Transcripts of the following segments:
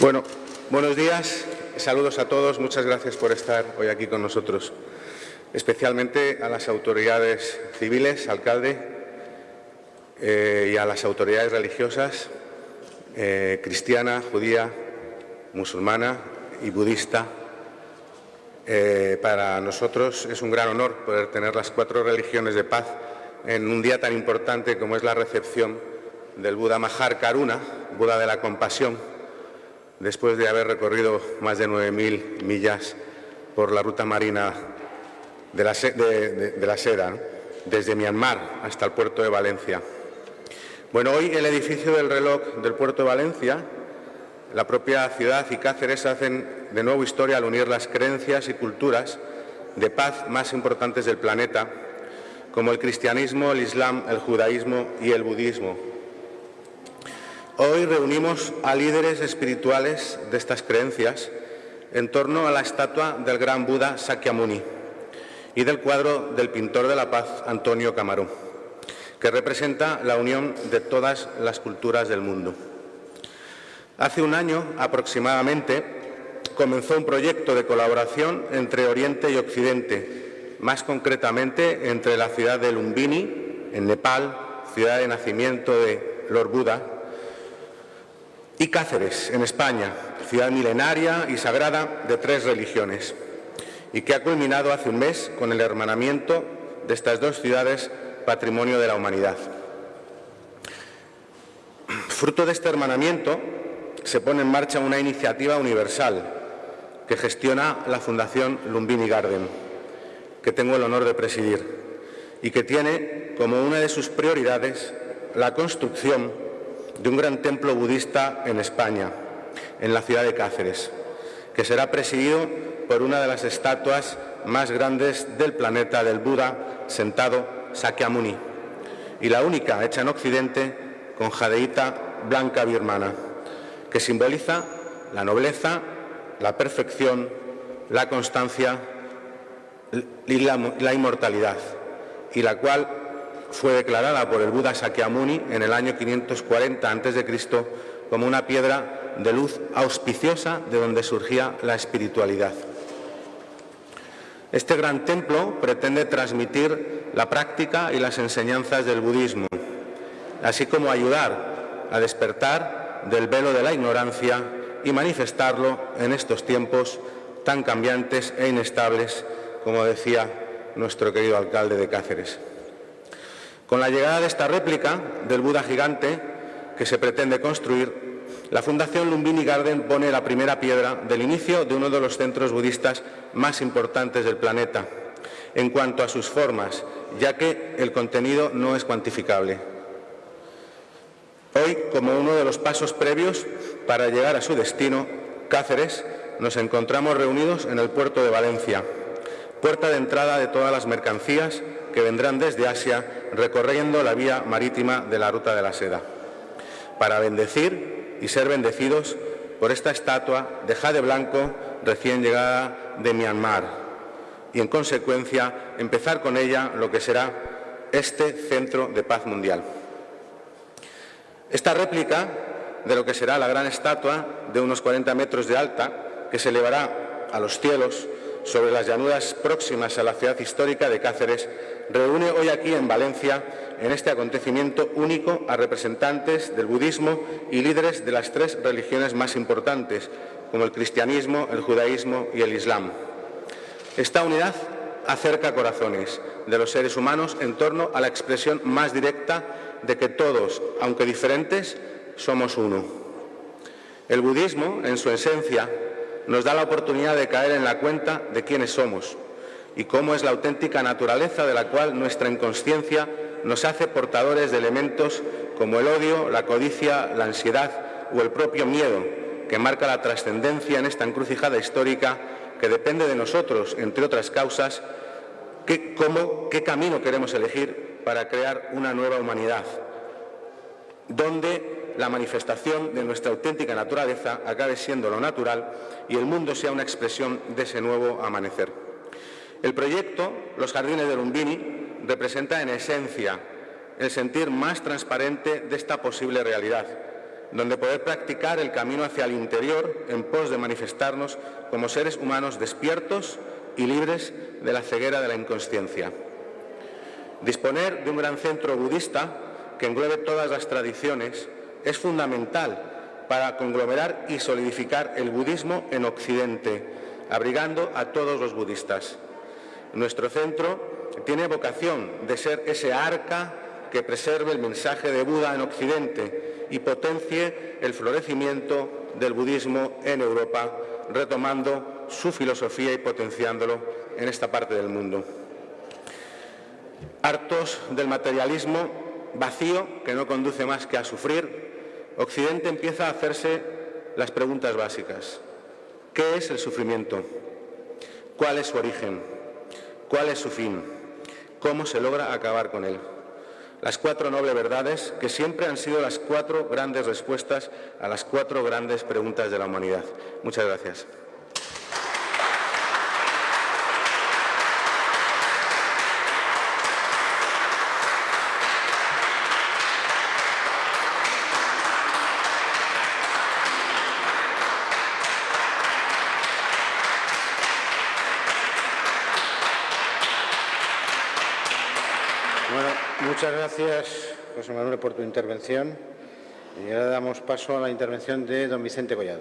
Bueno, buenos días, saludos a todos, muchas gracias por estar hoy aquí con nosotros, especialmente a las autoridades civiles, alcalde, eh, y a las autoridades religiosas, eh, cristiana, judía, musulmana y budista. Eh, para nosotros es un gran honor poder tener las cuatro religiones de paz en un día tan importante como es la recepción del Buda Mahar Karuna, Buda de la compasión, después de haber recorrido más de 9.000 millas por la ruta marina de la, seda, desde Myanmar hasta el puerto de Valencia. Bueno, hoy el edificio del reloj del puerto de Valencia, la propia ciudad y Cáceres hacen de nuevo historia al unir las creencias y culturas de paz más importantes del planeta, como el cristianismo, el islam, el judaísmo y el budismo, Hoy reunimos a líderes espirituales de estas creencias en torno a la estatua del gran Buda Sakyamuni y del cuadro del pintor de la paz Antonio Camarón, que representa la unión de todas las culturas del mundo. Hace un año aproximadamente comenzó un proyecto de colaboración entre Oriente y Occidente, más concretamente entre la ciudad de Lumbini, en Nepal, ciudad de nacimiento de Lord Buda, y Cáceres, en España, ciudad milenaria y sagrada de tres religiones, y que ha culminado hace un mes con el hermanamiento de estas dos ciudades patrimonio de la humanidad. Fruto de este hermanamiento se pone en marcha una iniciativa universal que gestiona la Fundación Lumbini Garden, que tengo el honor de presidir, y que tiene como una de sus prioridades la construcción de un gran templo budista en España, en la ciudad de Cáceres, que será presidido por una de las estatuas más grandes del planeta del Buda sentado Sakyamuni, y la única hecha en Occidente con jadeíta blanca birmana, que simboliza la nobleza, la perfección, la constancia y la, la inmortalidad, y la cual fue declarada por el Buda Sakyamuni en el año 540 a.C. como una piedra de luz auspiciosa de donde surgía la espiritualidad. Este gran templo pretende transmitir la práctica y las enseñanzas del budismo, así como ayudar a despertar del velo de la ignorancia y manifestarlo en estos tiempos tan cambiantes e inestables, como decía nuestro querido alcalde de Cáceres. Con la llegada de esta réplica del Buda gigante que se pretende construir, la Fundación Lumbini Garden pone la primera piedra del inicio de uno de los centros budistas más importantes del planeta, en cuanto a sus formas, ya que el contenido no es cuantificable. Hoy, como uno de los pasos previos para llegar a su destino, Cáceres, nos encontramos reunidos en el puerto de Valencia, puerta de entrada de todas las mercancías que vendrán desde Asia recorriendo la vía marítima de la Ruta de la Seda, para bendecir y ser bendecidos por esta estatua de jade blanco recién llegada de Myanmar y, en consecuencia, empezar con ella lo que será este centro de paz mundial. Esta réplica de lo que será la gran estatua de unos 40 metros de alta, que se elevará a los cielos sobre las llanuras próximas a la ciudad histórica de Cáceres, reúne hoy aquí en Valencia, en este acontecimiento único, a representantes del budismo y líderes de las tres religiones más importantes, como el cristianismo, el judaísmo y el islam. Esta unidad acerca corazones de los seres humanos en torno a la expresión más directa de que todos, aunque diferentes, somos uno. El budismo, en su esencia, nos da la oportunidad de caer en la cuenta de quiénes somos, y cómo es la auténtica naturaleza de la cual nuestra inconsciencia nos hace portadores de elementos como el odio, la codicia, la ansiedad o el propio miedo, que marca la trascendencia en esta encrucijada histórica que depende de nosotros, entre otras causas, qué, cómo, qué camino queremos elegir para crear una nueva humanidad, donde la manifestación de nuestra auténtica naturaleza acabe siendo lo natural y el mundo sea una expresión de ese nuevo amanecer. El proyecto Los Jardines de Lumbini representa en esencia el sentir más transparente de esta posible realidad, donde poder practicar el camino hacia el interior en pos de manifestarnos como seres humanos despiertos y libres de la ceguera de la inconsciencia. Disponer de un gran centro budista que englobe todas las tradiciones es fundamental para conglomerar y solidificar el budismo en Occidente, abrigando a todos los budistas. Nuestro centro tiene vocación de ser ese arca que preserve el mensaje de Buda en Occidente y potencie el florecimiento del budismo en Europa, retomando su filosofía y potenciándolo en esta parte del mundo. Hartos del materialismo vacío que no conduce más que a sufrir, Occidente empieza a hacerse las preguntas básicas. ¿Qué es el sufrimiento? ¿Cuál es su origen? ¿Cuál es su fin? ¿Cómo se logra acabar con él? Las cuatro nobles verdades que siempre han sido las cuatro grandes respuestas a las cuatro grandes preguntas de la humanidad. Muchas gracias. Muchas gracias, José Manuel, por tu intervención. Y ahora damos paso a la intervención de don Vicente Collado.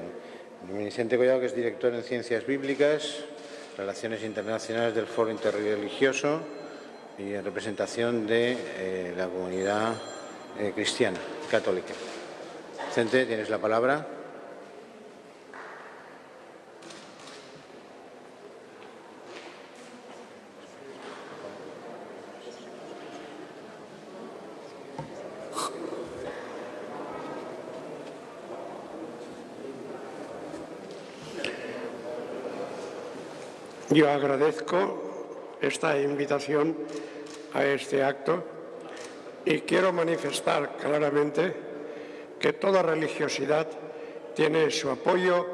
Don Vicente Collado, que es director en Ciencias Bíblicas, Relaciones Internacionales del Foro Interreligioso y en representación de eh, la comunidad eh, cristiana, católica. Vicente, tienes la palabra. Yo agradezco esta invitación a este acto y quiero manifestar claramente que toda religiosidad tiene su apoyo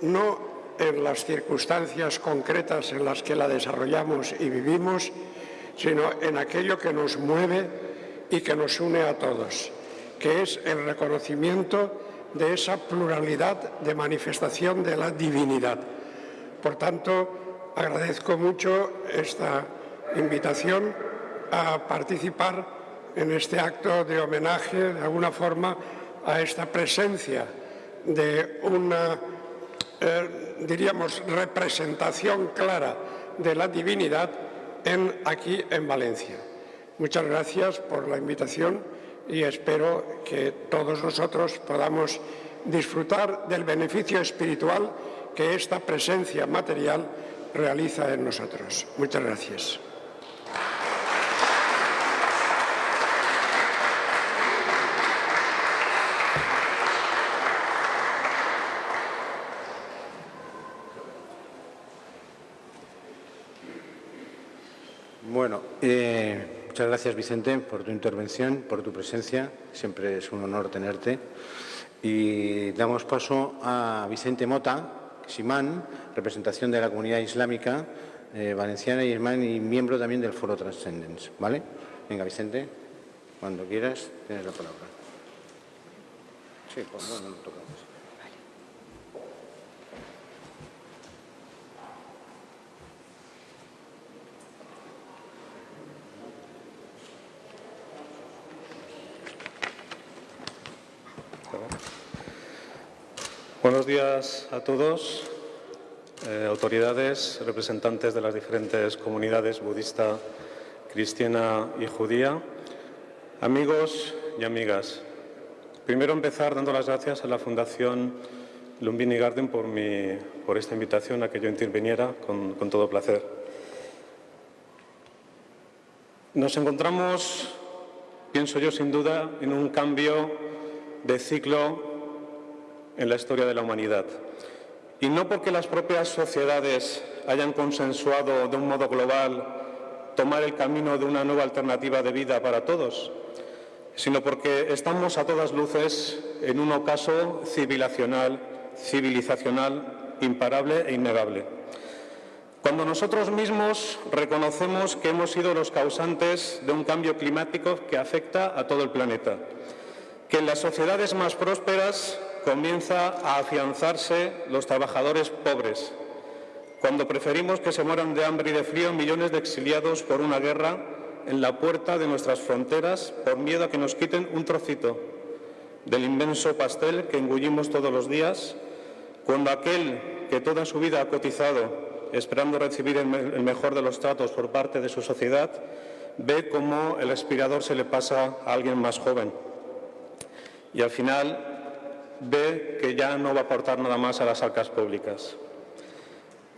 no en las circunstancias concretas en las que la desarrollamos y vivimos, sino en aquello que nos mueve y que nos une a todos, que es el reconocimiento de esa pluralidad de manifestación de la divinidad. Por tanto, agradezco mucho esta invitación a participar en este acto de homenaje, de alguna forma, a esta presencia de una, eh, diríamos, representación clara de la divinidad en, aquí en Valencia. Muchas gracias por la invitación y espero que todos nosotros podamos disfrutar del beneficio espiritual que esta presencia material realiza en nosotros. Muchas gracias. Bueno, eh, muchas gracias Vicente por tu intervención, por tu presencia. Siempre es un honor tenerte. Y damos paso a Vicente Mota, Simán, representación de la comunidad islámica eh, valenciana y, y miembro también del Foro Transcendence. ¿Vale? Venga, Vicente, cuando quieras, tienes la palabra. Sí, pues no, no tocamos. Buenos días a todos, eh, autoridades, representantes de las diferentes comunidades budista, cristiana y judía, amigos y amigas. Primero empezar dando las gracias a la Fundación Lumbini Garden por, mi, por esta invitación a que yo interviniera con, con todo placer. Nos encontramos, pienso yo sin duda, en un cambio de ciclo en la historia de la humanidad. Y no porque las propias sociedades hayan consensuado de un modo global tomar el camino de una nueva alternativa de vida para todos, sino porque estamos a todas luces en un ocaso civilizacional, imparable e innegable. Cuando nosotros mismos reconocemos que hemos sido los causantes de un cambio climático que afecta a todo el planeta, que en las sociedades más prósperas comienza a afianzarse los trabajadores pobres, cuando preferimos que se mueran de hambre y de frío millones de exiliados por una guerra en la puerta de nuestras fronteras por miedo a que nos quiten un trocito del inmenso pastel que engullimos todos los días, cuando aquel que toda su vida ha cotizado esperando recibir el mejor de los tratos por parte de su sociedad, ve cómo el aspirador se le pasa a alguien más joven. Y al final ve que ya no va a aportar nada más a las arcas públicas.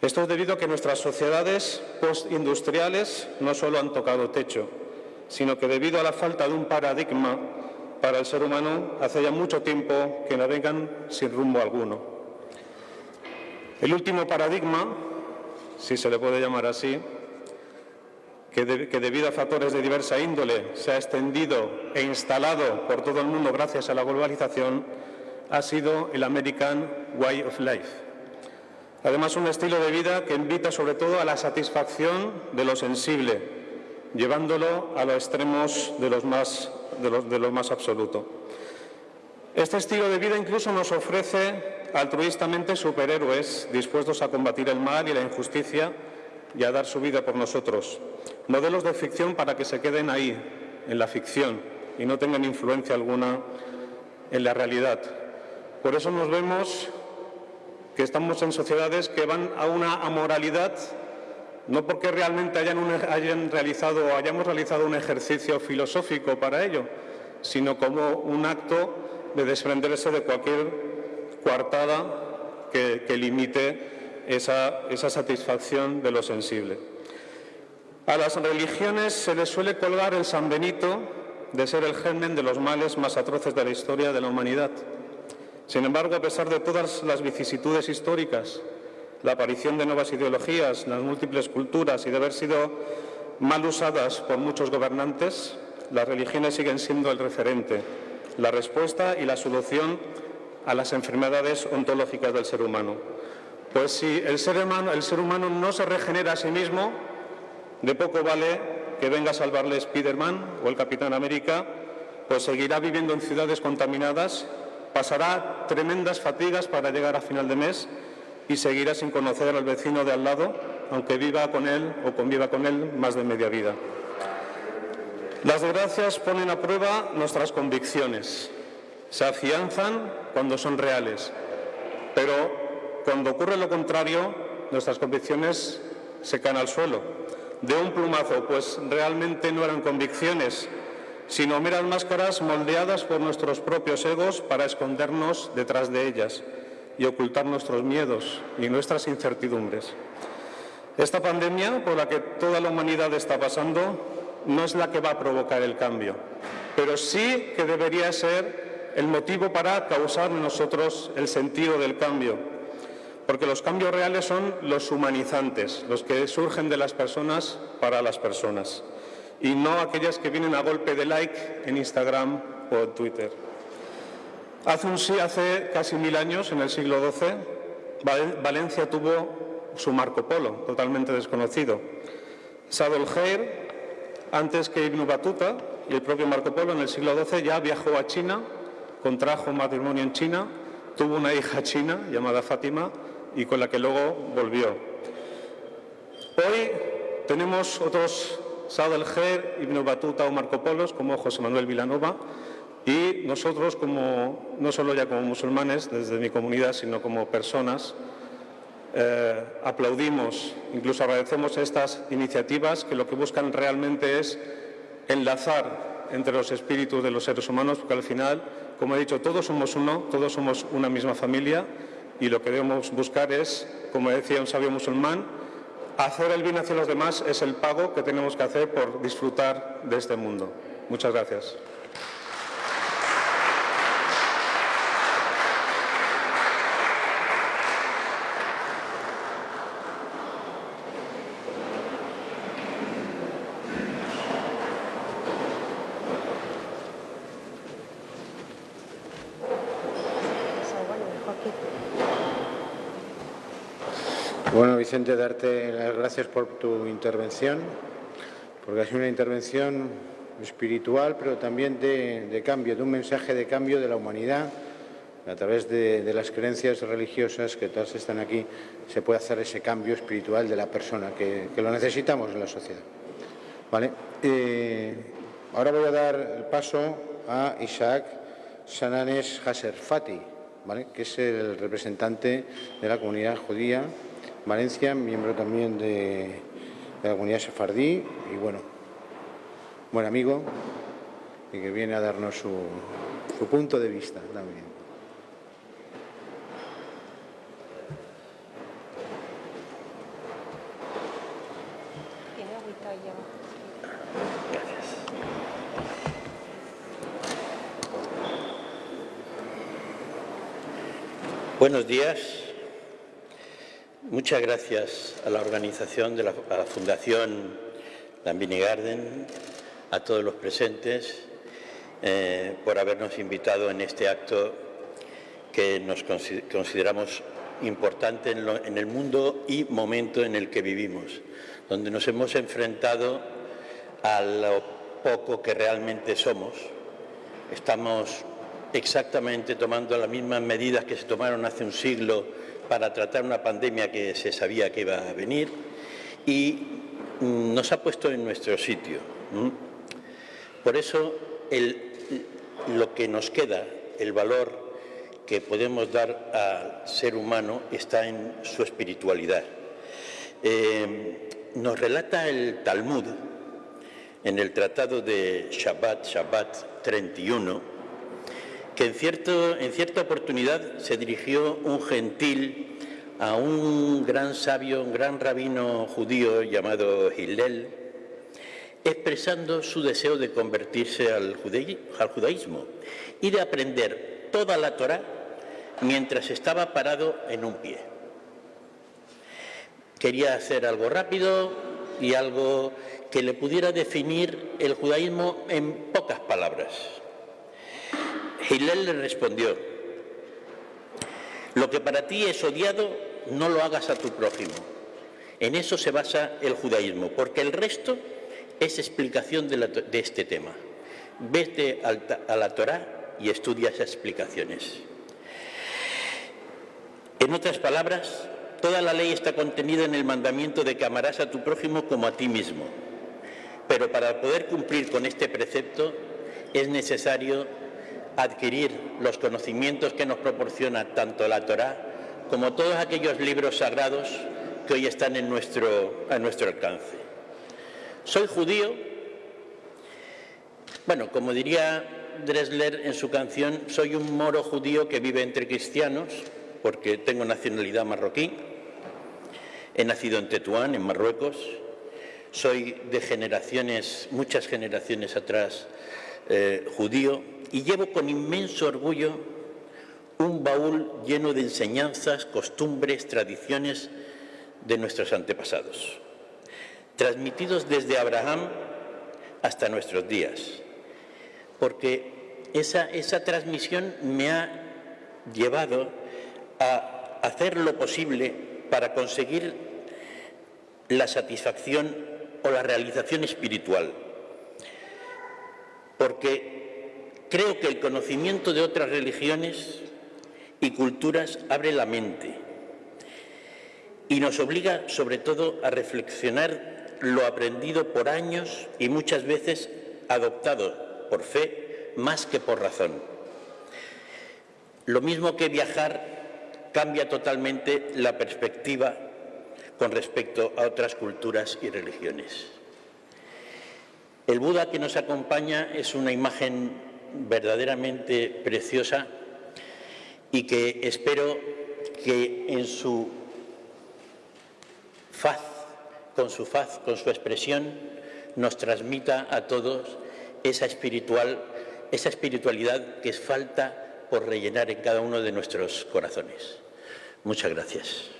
Esto es debido a que nuestras sociedades postindustriales no solo han tocado techo, sino que debido a la falta de un paradigma para el ser humano, hace ya mucho tiempo que navegan sin rumbo alguno. El último paradigma, si se le puede llamar así, que, debido a factores de diversa índole se ha extendido e instalado por todo el mundo gracias a la globalización, ha sido el American Way of Life. Además, un estilo de vida que invita sobre todo a la satisfacción de lo sensible, llevándolo a los extremos de, los más, lo más absoluto. Este estilo de vida incluso nos ofrece altruistamente superhéroes dispuestos a combatir el mal y la injusticia y a dar su vida por nosotros. Modelos de ficción para que se queden ahí, en la ficción, y no tengan influencia alguna en la realidad. Por eso nos vemos que estamos en sociedades que van a una amoralidad, no porque realmente hayan, realizado hayamos realizado un ejercicio filosófico para ello, sino como un acto de desprenderse de cualquier coartada que, limite esa, satisfacción de lo sensible. A las religiones se les suele colgar el San Benito de ser el germen de los males más atroces de la historia de la humanidad. Sin embargo, a pesar de todas las vicisitudes históricas, la aparición de nuevas ideologías, las múltiples culturas y de haber sido mal usadas por muchos gobernantes, las religiones siguen siendo el referente, la respuesta y la solución a las enfermedades ontológicas del ser humano. Pues si el ser, humano, no se regenera a sí mismo, de poco vale que venga a salvarle Spiderman o el Capitán América, pues seguirá viviendo en ciudades contaminadas, pasará tremendas fatigas para llegar a final de mes y seguirá sin conocer al vecino de al lado, aunque viva con él o conviva con él más de media vida. Las desgracias ponen a prueba nuestras convicciones, se afianzan cuando son reales, pero cuando ocurre lo contrario, nuestras convicciones se caen al suelo. De un plumazo, pues realmente no eran convicciones, sino meras máscaras moldeadas por nuestros propios egos para escondernos detrás de ellas y ocultar nuestros miedos y nuestras incertidumbres. Esta pandemia por la que toda la humanidad está pasando no es la que va a provocar el cambio, pero sí que debería ser el motivo para causar en nosotros el sentido del cambio, porque los cambios reales son los humanizantes, los que surgen de las personas para las personas, y no aquellas que vienen a golpe de like en Instagram o en Twitter. Hace, un, hace casi mil años, en el siglo XII, Valencia tuvo su Marco Polo, totalmente desconocido. Sadol antes que Ibn Battuta y el propio Marco Polo, en el siglo XII ya viajó a China, contrajo matrimonio en China, tuvo una hija china llamada Fátima y con la que luego volvió. Hoy tenemos otros Saad el-Ger, Ibn Batuta o Marco Polos, como José Manuel Vilanova, y nosotros, como, no solo ya como musulmanes desde mi comunidad, sino como personas, eh, aplaudimos, incluso agradecemos estas iniciativas que lo que buscan realmente es enlazar entre los espíritus de los seres humanos, porque al final, como he dicho, todos somos uno, todos somos una misma familia y lo que debemos buscar es, como decía un sabio musulmán, hacer el bien hacia los demás es el pago que tenemos que hacer por disfrutar de este mundo. Muchas gracias. Bueno, Vicente, darte las gracias por tu intervención, porque ha sido una intervención espiritual, pero también de, cambio, de un mensaje de cambio de la humanidad. A través de, las creencias religiosas que todas están aquí, se puede hacer ese cambio espiritual de la persona, que, lo necesitamos en la sociedad. ¿Vale? Eh, ahora voy a dar el paso a Isaac Sananes Hasserfati, ¿vale? que es el representante de la comunidad judía Valencia, miembro también de, la comunidad sefardí y bueno, buen amigo y que viene a darnos su, su punto de vista también. Buenos días. Muchas gracias a la organización de la, Fundación Lambini Garden, a todos los presentes, eh, por habernos invitado en este acto que nos consideramos importante en el mundo y momento en el que vivimos, donde nos hemos enfrentado a lo poco que realmente somos. Estamos exactamente tomando las mismas medidas que se tomaron hace un siglo para tratar una pandemia que se sabía que iba a venir y mm, nos ha puesto en nuestro sitio. Por eso lo que nos queda, el valor que podemos dar al ser humano está en su espiritualidad. Eh, nos relata el Talmud en el Tratado de Shabbat, Shabbat 31, que en, cierta oportunidad se dirigió un gentil a un gran sabio, un gran rabino judío llamado Hillel, expresando su deseo de convertirse al, al judaísmo y de aprender toda la Torá mientras estaba parado en un pie. Quería hacer algo rápido y algo que le pudiera definir el judaísmo en pocas palabras. Hillel le respondió, lo que para ti es odiado, no lo hagas a tu prójimo. En eso se basa el judaísmo, porque el resto es explicación de, este tema. Vete a la Torá y estudia esas explicaciones. En otras palabras, toda la ley está contenida en el mandamiento de que amarás a tu prójimo como a ti mismo. Pero para poder cumplir con este precepto es necesario adquirir los conocimientos que nos proporciona tanto la Torá como todos aquellos libros sagrados que hoy están en nuestro, a nuestro alcance. Soy judío, bueno, como diría Dresler en su canción, soy un moro judío que vive entre cristianos, porque tengo nacionalidad marroquí, he nacido en Tetuán, en Marruecos, soy de generaciones, muchas generaciones atrás, eh, judío, y llevo con inmenso orgullo un baúl lleno de enseñanzas, costumbres, tradiciones de nuestros antepasados, transmitidos desde Abraham hasta nuestros días, porque esa, esa transmisión me ha llevado a hacer lo posible para conseguir la satisfacción o la realización espiritual, porque Creo que el conocimiento de otras religiones y culturas abre la mente y nos obliga sobre todo a reflexionar lo aprendido por años y muchas veces adoptado por fe más que por razón. Lo mismo que viajar cambia totalmente la perspectiva con respecto a otras culturas y religiones. El Buda que nos acompaña es una imagen verdaderamente preciosa y que espero que en su faz, con su faz, con su expresión, nos transmita a todos esa espiritual, esa espiritualidad que es falta por rellenar en cada uno de nuestros corazones. Muchas gracias.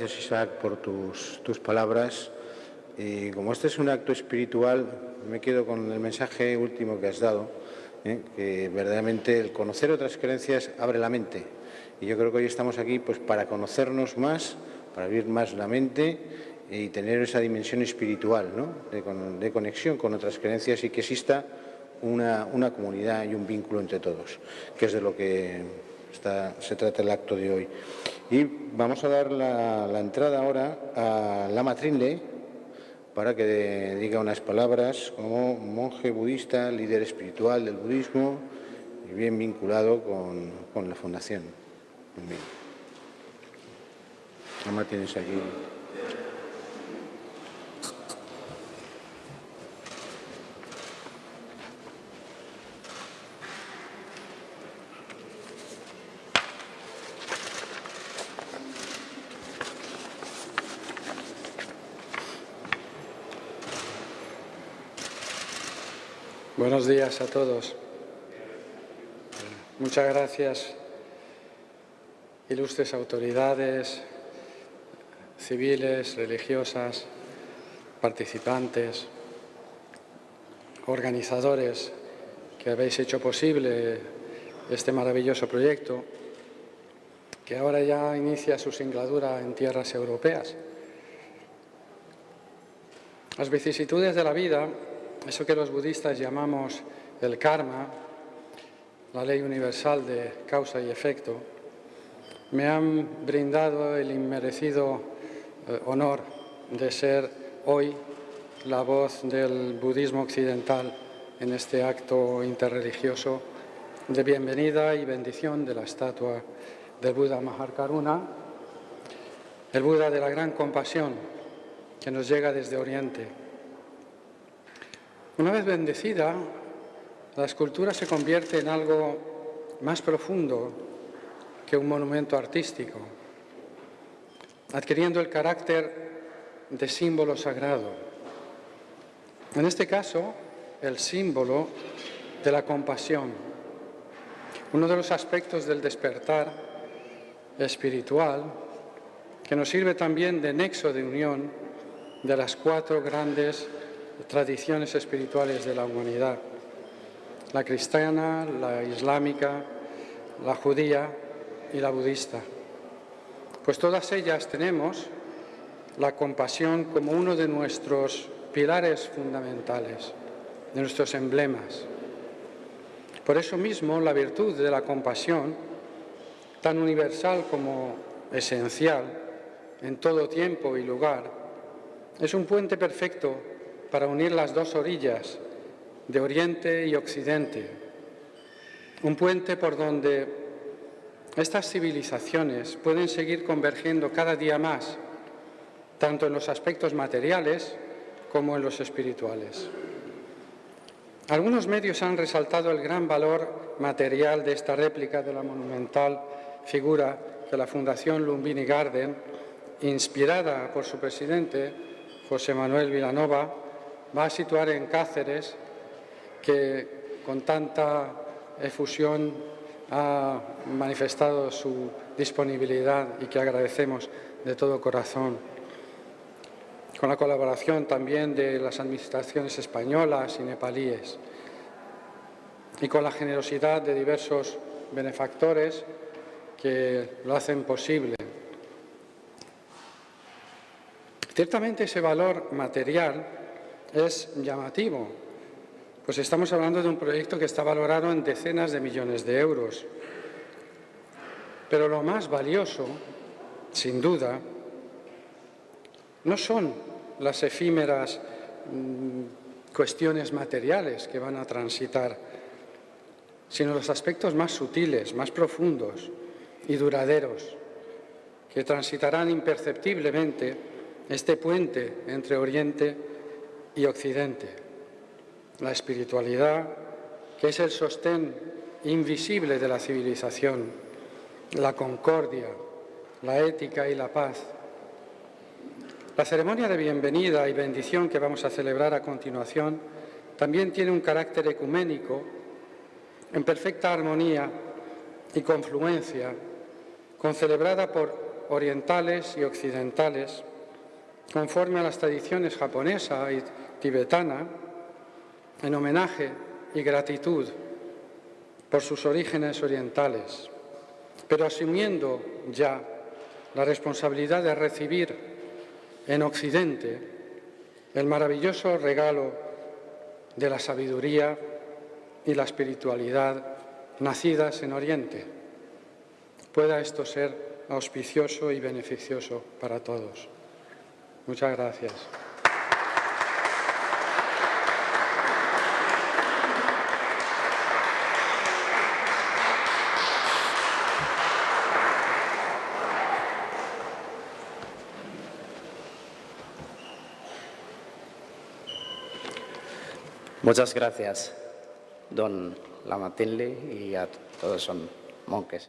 Gracias Isaac por tus, tus palabras. Y como este es un acto espiritual, me quedo con el mensaje último que has dado, ¿eh? que verdaderamente el conocer otras creencias abre la mente. Y yo creo que hoy estamos aquí pues, para conocernos más, para abrir más la mente y tener esa dimensión espiritual ¿no? de, conexión con otras creencias y que exista una, una comunidad y un vínculo entre todos, que es de lo que se trata el acto de hoy. Y vamos a dar la, entrada ahora a la Matrinle para que diga unas palabras como monje budista, líder espiritual del budismo y bien vinculado con, la fundación. Bien. tienes aquí. Buenos días a todos. Muchas gracias, ilustres autoridades civiles, religiosas, participantes, organizadores que habéis hecho posible este maravilloso proyecto que ahora ya inicia su singladura en tierras europeas. Las vicisitudes de la vida eso que los budistas llamamos el karma, la ley universal de causa y efecto, me han brindado el inmerecido eh, honor de ser hoy la voz del budismo occidental en este acto interreligioso de bienvenida y bendición de la estatua del Buda Mahakaruna, el Buda de la gran compasión que nos llega desde Oriente una vez bendecida, la escultura se convierte en algo más profundo que un monumento artístico, adquiriendo el carácter de símbolo sagrado. En este caso, el símbolo de la compasión, uno de los aspectos del despertar espiritual que nos sirve también de nexo de unión de las cuatro grandes tradiciones espirituales de la humanidad, la cristiana, la islámica, la judía y la budista. Pues todas ellas tenemos la compasión como uno de nuestros pilares fundamentales, de nuestros emblemas. Por eso mismo la virtud de la compasión, tan universal como esencial en todo tiempo y lugar, es un puente perfecto para unir las dos orillas de Oriente y Occidente, un puente por donde estas civilizaciones pueden seguir convergiendo cada día más, tanto en los aspectos materiales como en los espirituales. Algunos medios han resaltado el gran valor material de esta réplica de la monumental figura de la Fundación Lumbini Garden, inspirada por su presidente, José Manuel Vilanova, va a situar en Cáceres, que con tanta efusión ha manifestado su disponibilidad y que agradecemos de todo corazón. Con la colaboración también de las administraciones españolas y nepalíes y con la generosidad de diversos benefactores que lo hacen posible. Ciertamente ese valor material es llamativo, pues estamos hablando de un proyecto que está valorado en decenas de millones de euros. Pero lo más valioso, sin duda, no son las efímeras mm, cuestiones materiales que van a transitar, sino los aspectos más sutiles, más profundos y duraderos, que transitarán imperceptiblemente este puente entre Oriente y Occidente. La espiritualidad, que es el sostén invisible de la civilización, la concordia, la ética y la paz. La ceremonia de bienvenida y bendición que vamos a celebrar a continuación también tiene un carácter ecuménico en perfecta armonía y confluencia, concelebrada por orientales y occidentales, conforme a las tradiciones japonesa y tibetana, en homenaje y gratitud por sus orígenes orientales, pero asumiendo ya la responsabilidad de recibir en Occidente el maravilloso regalo de la sabiduría y la espiritualidad nacidas en Oriente. Pueda esto ser auspicioso y beneficioso para todos. Muchas gracias. Muchas gracias, don Lamatinli, y a todos son monjes.